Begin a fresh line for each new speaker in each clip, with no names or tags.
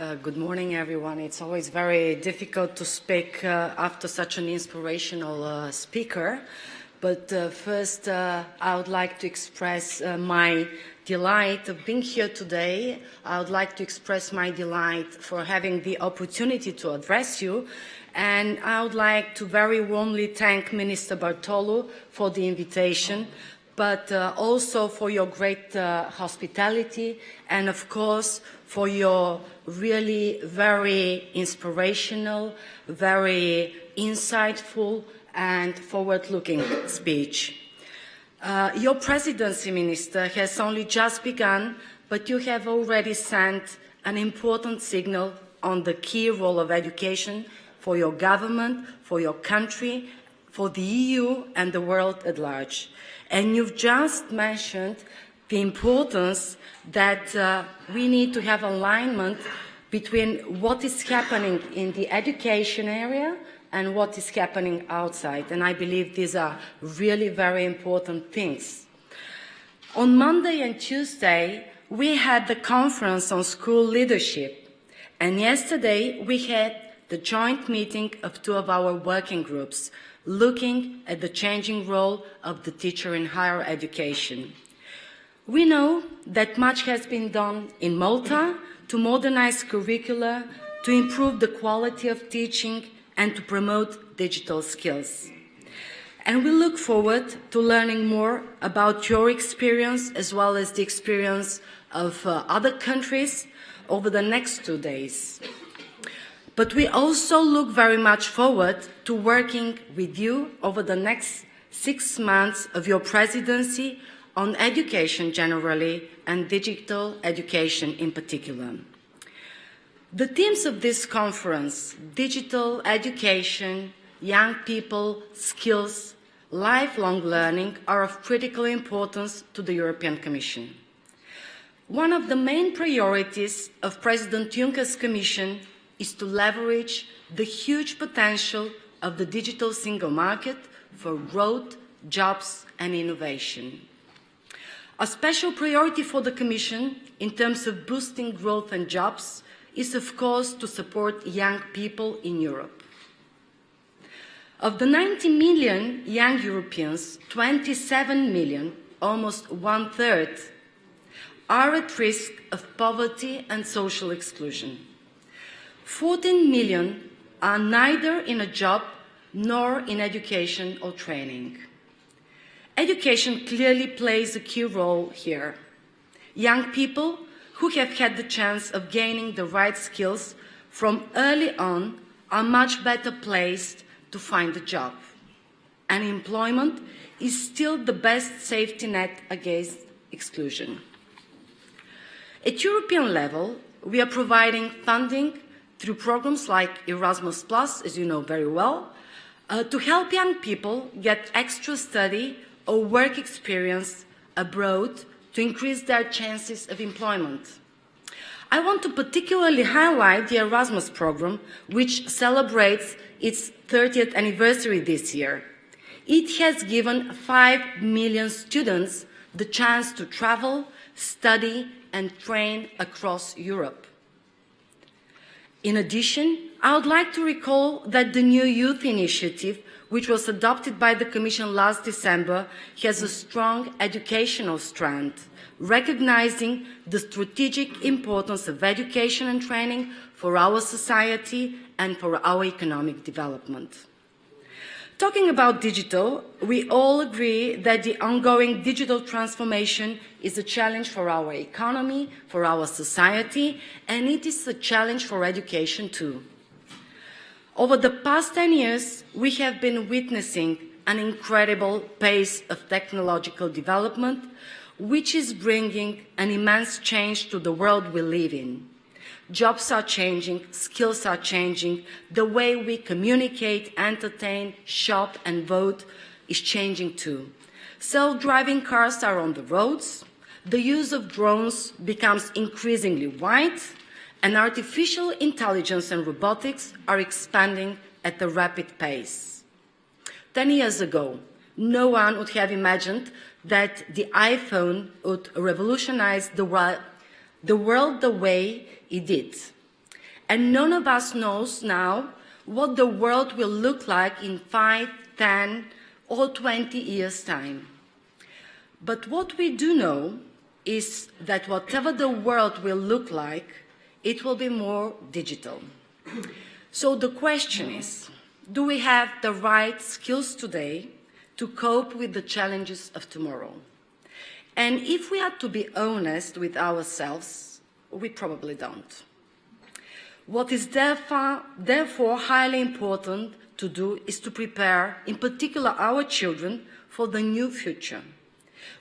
Uh, good morning, everyone. It's always very difficult to speak uh, after such an inspirational uh, speaker. But uh, first, uh, I would like to express my delight of being here today. I would like to express my delight for having the opportunity to address you. And I would like to very warmly thank Minister Bartolo for the invitation but uh, also for your great uh, hospitality and of course for your really very inspirational, very insightful and forward-looking speech. Uh, your presidency, Minister, has only just begun, but you have already sent an important signal on the key role of education for your government, for your country, for the EU and the world at large. And you've just mentioned the importance that uh, we need to have alignment between what is happening in the education area and what is happening outside. And I believe these are really very important things. On Monday and Tuesday, we had the conference on school leadership. And yesterday, we had the joint meeting of two of our working groups, looking at the changing role of the teacher in higher education. We know that much has been done in Malta to modernize curricula, to improve the quality of teaching and to promote digital skills. And we look forward to learning more about your experience as well as the experience of uh, other countries over the next two days. But we also look very much forward to working with you over the next six months of your presidency on education generally and digital education in particular. The themes of this conference, digital education, young people, skills, lifelong learning, are of critical importance to the European Commission. One of the main priorities of President Juncker's Commission is to leverage the huge potential of the digital single market for growth, jobs and innovation. A special priority for the Commission in terms of boosting growth and jobs is of course to support young people in Europe. Of the 90 million young Europeans, 27 million, almost one-third, are at risk of poverty and social exclusion. 14 million are neither in a job nor in education or training. Education clearly plays a key role here. Young people who have had the chance of gaining the right skills from early on are much better placed to find a job. And employment is still the best safety net against exclusion. At European level, we are providing funding through programs like Erasmus+, as you know very well, uh, to help young people get extra study or work experience abroad to increase their chances of employment. I want to particularly highlight the Erasmus program, which celebrates its 30th anniversary this year. It has given 5 million students the chance to travel, study and train across Europe. In addition, I would like to recall that the new youth initiative, which was adopted by the Commission last December, has a strong educational strand, recognizing the strategic importance of education and training for our society and for our economic development. Talking about digital, we all agree that the ongoing digital transformation is a challenge for our economy, for our society, and it is a challenge for education too. Over the past 10 years, we have been witnessing an incredible pace of technological development, which is bringing an immense change to the world we live in. Jobs are changing, skills are changing, the way we communicate, entertain, shop and vote is changing too. Self-driving cars are on the roads, the use of drones becomes increasingly wide, and artificial intelligence and robotics are expanding at a rapid pace. Ten years ago, no one would have imagined that the iPhone would revolutionize the, the world the way it did. And none of us knows now what the world will look like in 5, 10, or 20 years' time. But what we do know is that whatever the world will look like, it will be more digital. So the question is, do we have the right skills today to cope with the challenges of tomorrow? And if we are to be honest with ourselves, we probably don't. What is therefore, therefore highly important to do is to prepare, in particular our children, for the new future.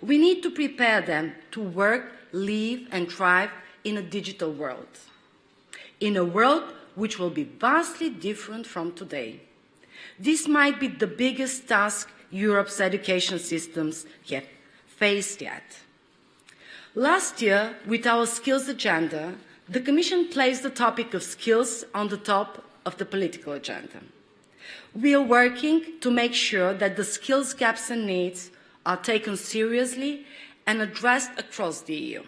We need to prepare them to work, live and thrive in a digital world. In a world which will be vastly different from today. This might be the biggest task Europe's education systems have faced yet. Last year, with our skills agenda, the Commission placed the topic of skills on the top of the political agenda. We are working to make sure that the skills gaps and needs are taken seriously and addressed across the EU.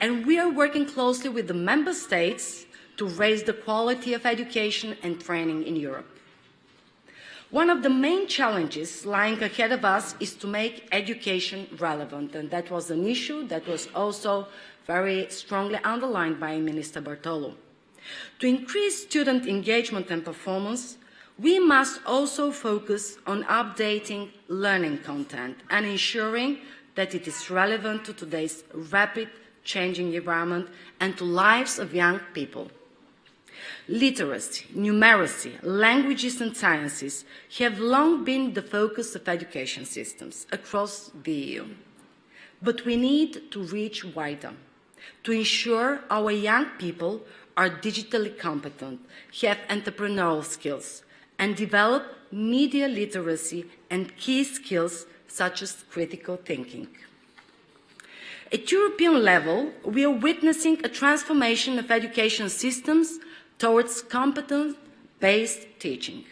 And we are working closely with the Member States to raise the quality of education and training in Europe. One of the main challenges lying ahead of us is to make education relevant, and that was an issue that was also very strongly underlined by Minister Bartolo. To increase student engagement and performance, we must also focus on updating learning content and ensuring that it is relevant to today's rapid changing environment and to lives of young people. Literacy, numeracy, languages and sciences have long been the focus of education systems across the EU. But we need to reach wider to ensure our young people are digitally competent, have entrepreneurial skills, and develop media literacy and key skills such as critical thinking. At European level, we are witnessing a transformation of education systems towards competence-based teaching.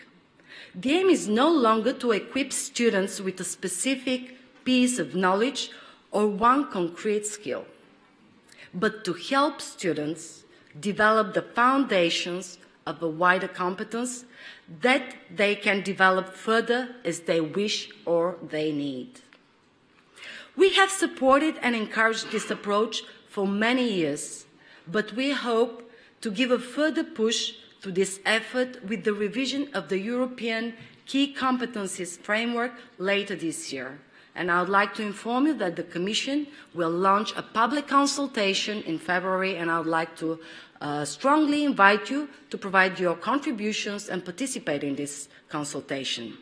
The aim is no longer to equip students with a specific piece of knowledge or one concrete skill, but to help students develop the foundations of a wider competence that they can develop further as they wish or they need. We have supported and encouraged this approach for many years, but we hope to give a further push to this effort with the revision of the European Key Competencies Framework later this year. And I would like to inform you that the Commission will launch a public consultation in February, and I would like to uh, strongly invite you to provide your contributions and participate in this consultation.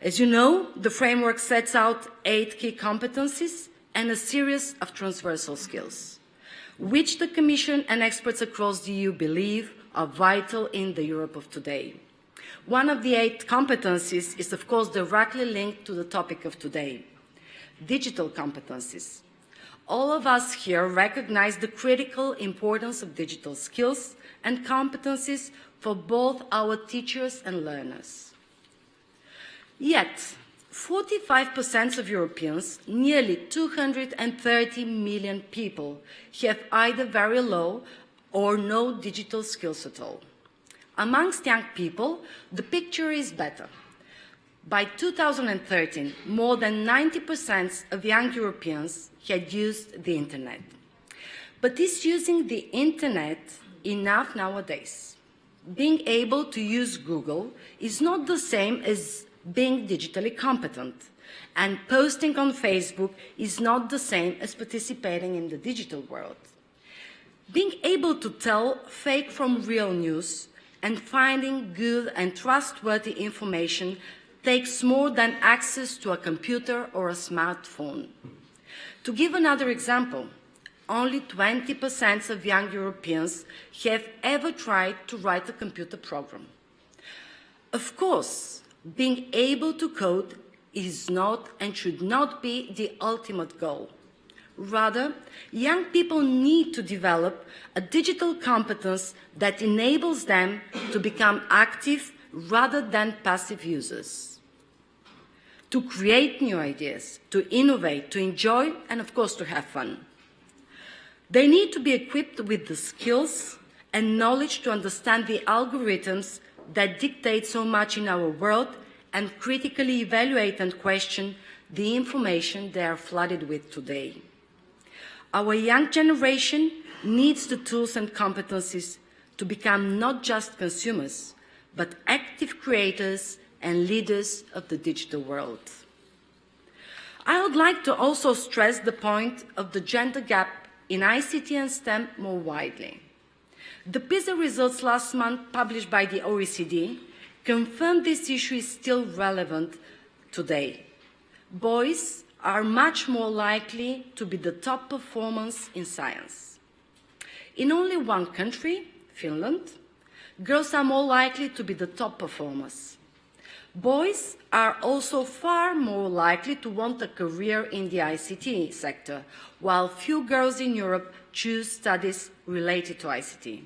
As you know, the framework sets out eight key competencies and a series of transversal skills which the Commission and experts across the EU believe are vital in the Europe of today. One of the eight competencies is, of course, directly linked to the topic of today, digital competencies. All of us here recognize the critical importance of digital skills and competencies for both our teachers and learners. Yet, 45% of Europeans, nearly 230 million people, have either very low or no digital skills at all. Amongst young people, the picture is better. By 2013, more than 90% of young Europeans had used the internet. But is using the internet enough nowadays? Being able to use Google is not the same as being digitally competent. And posting on Facebook is not the same as participating in the digital world. Being able to tell fake from real news and finding good and trustworthy information takes more than access to a computer or a smartphone. To give another example, only 20% of young Europeans have ever tried to write a computer program. Of course, being able to code is not and should not be the ultimate goal. Rather, young people need to develop a digital competence that enables them to become active rather than passive users. To create new ideas, to innovate, to enjoy, and of course to have fun. They need to be equipped with the skills and knowledge to understand the algorithms that dictate so much in our world and critically evaluate and question the information they are flooded with today. Our young generation needs the tools and competencies to become not just consumers, but active creators and leaders of the digital world. I would like to also stress the point of the gender gap in ICT and STEM more widely. The PISA results last month published by the OECD confirmed this issue is still relevant today. Boys are much more likely to be the top performers in science. In only one country, Finland, girls are more likely to be the top performers. Boys are also far more likely to want a career in the ICT sector, while few girls in Europe choose studies related to ICT.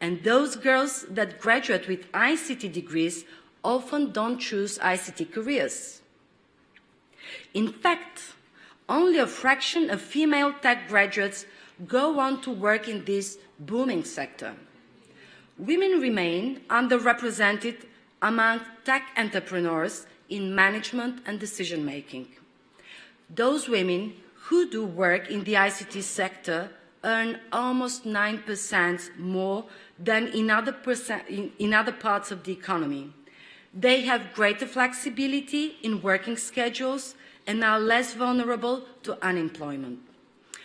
And those girls that graduate with ICT degrees often don't choose ICT careers. In fact, only a fraction of female tech graduates go on to work in this booming sector. Women remain underrepresented among tech entrepreneurs in management and decision making. Those women who do work in the ICT sector earn almost 9% more than in other, in, in other parts of the economy. They have greater flexibility in working schedules and are less vulnerable to unemployment.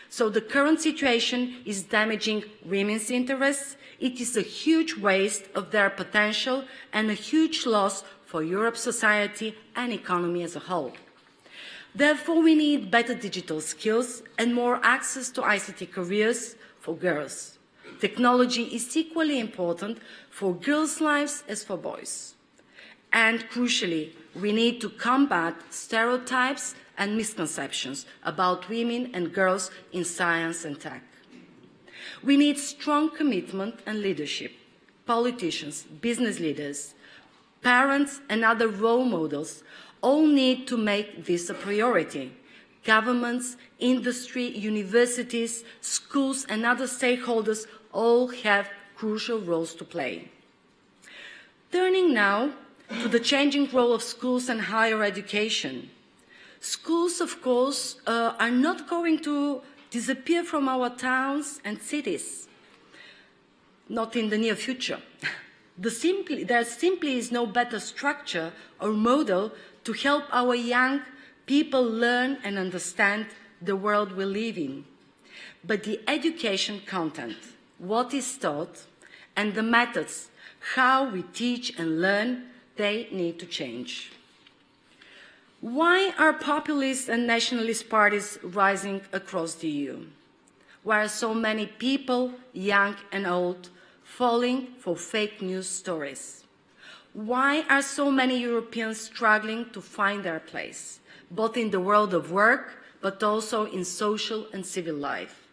So the current situation is damaging women's interests. It is a huge waste of their potential and a huge loss for Europe's society and economy as a whole. Therefore, we need better digital skills and more access to ICT careers for girls. Technology is equally important for girls' lives as for boys. And crucially, we need to combat stereotypes and misconceptions about women and girls in science and tech. We need strong commitment and leadership. Politicians, business leaders, parents and other role models all need to make this a priority. Governments, industry, universities, schools and other stakeholders all have crucial roles to play. Turning now to the changing role of schools and higher education. Schools, of course, uh, are not going to disappear from our towns and cities, not in the near future. The simply, there simply is no better structure or model to help our young people learn and understand the world we live in. But the education content, what is taught, and the methods, how we teach and learn, they need to change. Why are populist and nationalist parties rising across the EU? Why are so many people, young and old, falling for fake news stories? Why are so many Europeans struggling to find their place, both in the world of work, but also in social and civil life?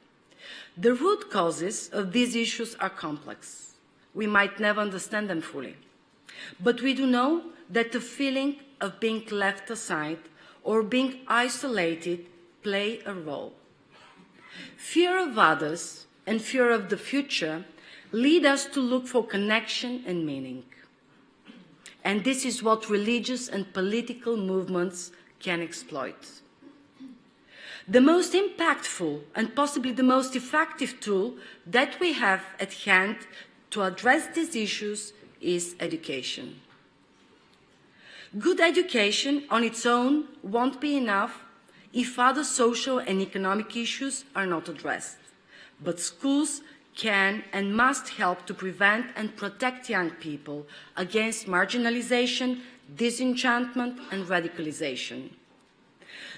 The root causes of these issues are complex. We might never understand them fully. But we do know that the feeling of being left aside or being isolated play a role. Fear of others and fear of the future lead us to look for connection and meaning. And this is what religious and political movements can exploit. The most impactful and possibly the most effective tool that we have at hand to address these issues is education. Good education on its own won't be enough if other social and economic issues are not addressed. But schools can and must help to prevent and protect young people against marginalization, disenchantment and radicalization.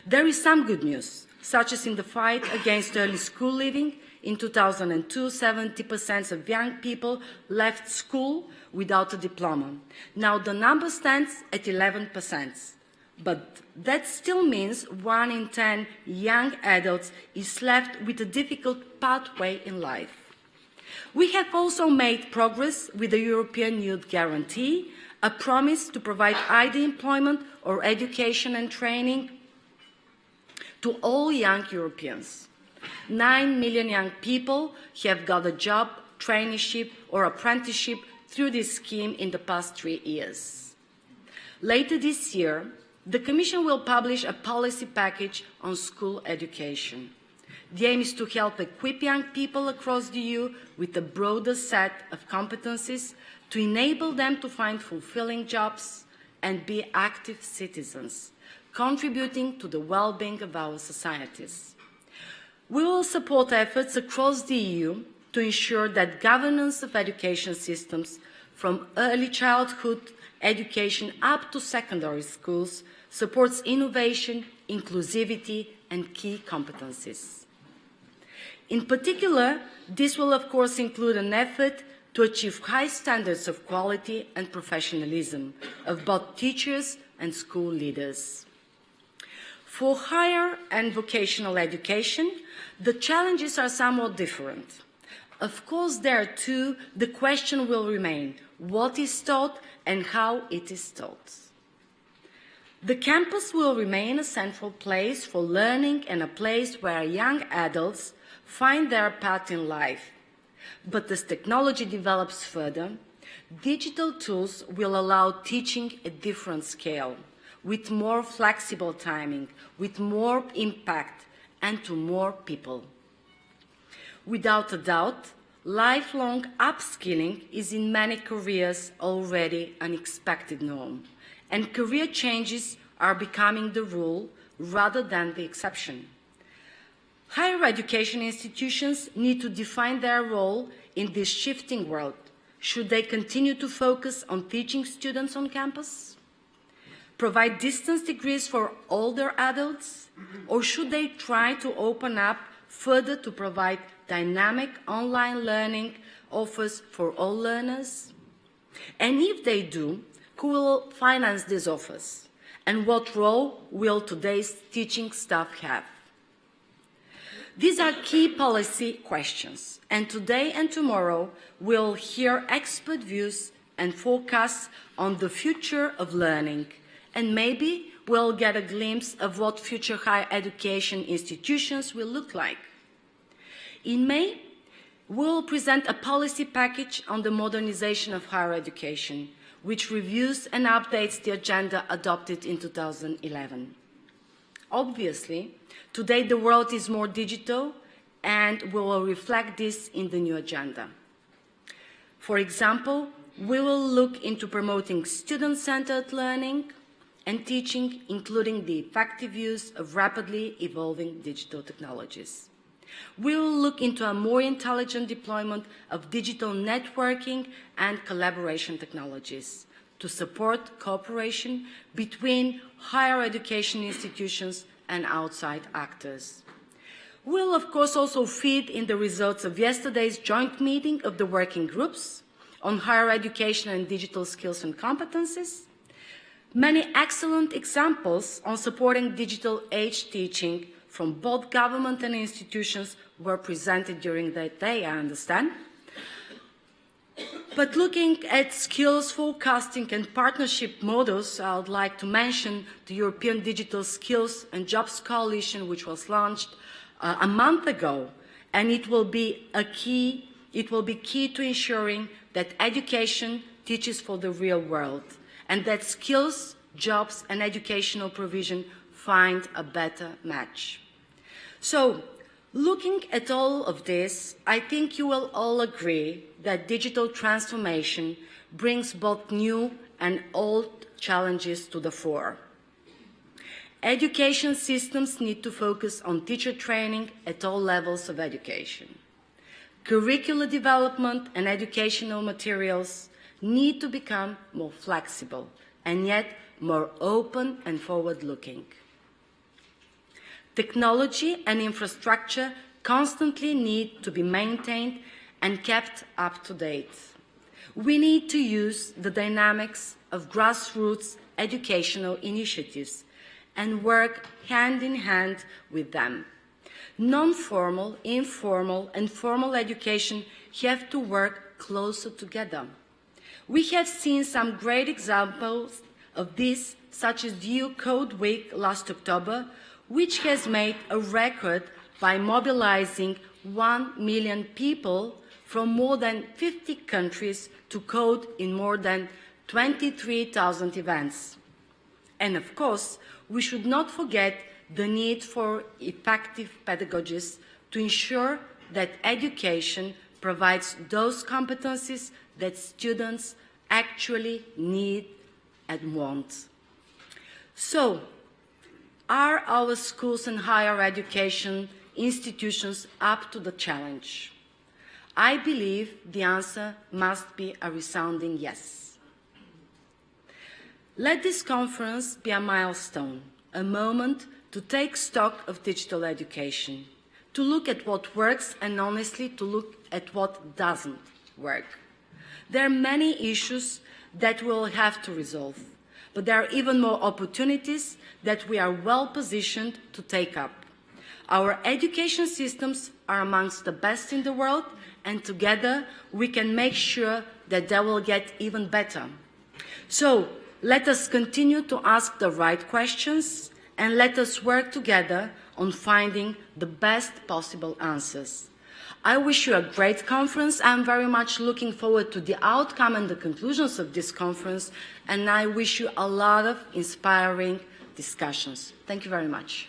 There is some good news, such as in the fight against early school leaving. In 2002, 70% of young people left school without a diploma. Now the number stands at 11%, but that still means one in 10 young adults is left with a difficult pathway in life. We have also made progress with the European Youth Guarantee, a promise to provide either employment or education and training to all young Europeans. Nine million young people have got a job traineeship or apprenticeship through this scheme in the past three years. Later this year, the Commission will publish a policy package on school education. The aim is to help equip young people across the EU with a broader set of competencies to enable them to find fulfilling jobs and be active citizens, contributing to the well-being of our societies. We will support efforts across the EU to ensure that governance of education systems from early childhood education up to secondary schools supports innovation, inclusivity and key competencies. In particular, this will of course include an effort to achieve high standards of quality and professionalism of both teachers and school leaders. For higher and vocational education, the challenges are somewhat different. Of course, there too, the question will remain, what is taught and how it is taught. The campus will remain a central place for learning and a place where young adults find their path in life. But as technology develops further, digital tools will allow teaching at different scale, with more flexible timing, with more impact, and to more people. Without a doubt, lifelong upskilling is in many careers already an expected norm, and career changes are becoming the rule rather than the exception. Higher education institutions need to define their role in this shifting world. Should they continue to focus on teaching students on campus? Provide distance degrees for older adults? Or should they try to open up further to provide dynamic online learning offers for all learners? And if they do, who will finance these offers? And what role will today's teaching staff have? These are key policy questions, and today and tomorrow we'll hear expert views and forecasts on the future of learning, and maybe we'll get a glimpse of what future higher education institutions will look like. In May, we'll present a policy package on the modernization of higher education, which reviews and updates the agenda adopted in 2011. Obviously, today the world is more digital and we will reflect this in the new agenda. For example, we will look into promoting student-centered learning and teaching, including the effective use of rapidly evolving digital technologies. We will look into a more intelligent deployment of digital networking and collaboration technologies to support cooperation between higher education institutions and outside actors. We'll, of course, also feed in the results of yesterday's joint meeting of the working groups on higher education and digital skills and competencies, many excellent examples on supporting digital age teaching from both government and institutions were presented during that day, I understand. But looking at skills forecasting and partnership models, I would like to mention the European Digital Skills and Jobs Coalition, which was launched uh, a month ago, and it will be a key, it will be key to ensuring that education teaches for the real world, and that skills, jobs, and educational provision find a better match. So Looking at all of this, I think you will all agree that digital transformation brings both new and old challenges to the fore. Education systems need to focus on teacher training at all levels of education. Curricular development and educational materials need to become more flexible and yet more open and forward-looking. Technology and infrastructure constantly need to be maintained and kept up to date. We need to use the dynamics of grassroots educational initiatives and work hand in hand with them. Non-formal, informal and formal education have to work closer together. We have seen some great examples of this, such as the EU Code Week last October, which has made a record by mobilizing 1 million people from more than 50 countries to code in more than 23,000 events. And of course, we should not forget the need for effective pedagogies to ensure that education provides those competencies that students actually need and want. So, are our schools and higher education institutions up to the challenge? I believe the answer must be a resounding yes. Let this conference be a milestone, a moment to take stock of digital education, to look at what works and honestly to look at what doesn't work. There are many issues that we'll have to resolve, but there are even more opportunities that we are well positioned to take up. Our education systems are amongst the best in the world, and together we can make sure that they will get even better. So let us continue to ask the right questions and let us work together on finding the best possible answers. I wish you a great conference. I'm very much looking forward to the outcome and the conclusions of this conference, and I wish you a lot of inspiring discussions. Thank you very much.